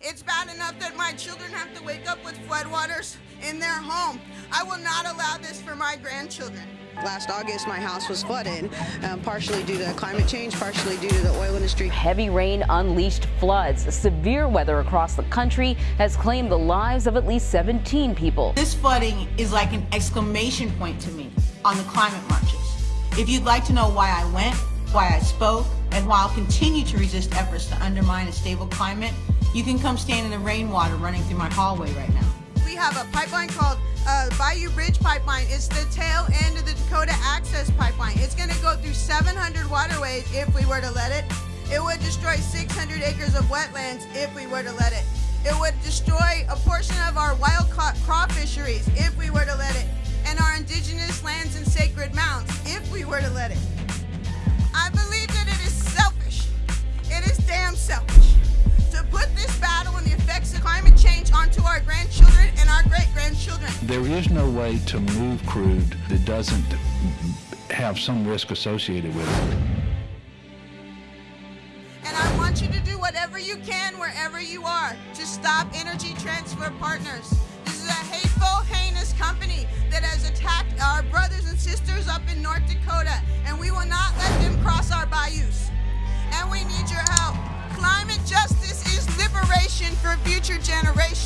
It's bad enough that my children have to wake up with floodwaters in their home. I will not allow this for my grandchildren. Last August, my house was flooded, um, partially due to climate change, partially due to the oil industry. Heavy rain unleashed floods. Severe weather across the country has claimed the lives of at least 17 people. This flooding is like an exclamation point to me on the climate marches. If you'd like to know why I went, why I spoke, and why I'll continue to resist efforts to undermine a stable climate, you can come stand in the rainwater running through my hallway right now. We have a pipeline called uh, Bayou Bridge Pipeline. It's the tail end of the Dakota Access Pipeline. It's going to go through 700 waterways if we were to let it. It would destroy 600 acres of wetlands if we were to let it. It would destroy a portion of our wild craw fisheries if we were to let it, and our indigenous lands and sacred mounts if we were to let it. There is no way to move crude that doesn't have some risk associated with it. And I want you to do whatever you can wherever you are to stop Energy Transfer Partners. This is a hateful, heinous company that has attacked our brothers and sisters up in North Dakota, and we will not let them cross our bayous. And we need your help. Climate justice is liberation for future generations.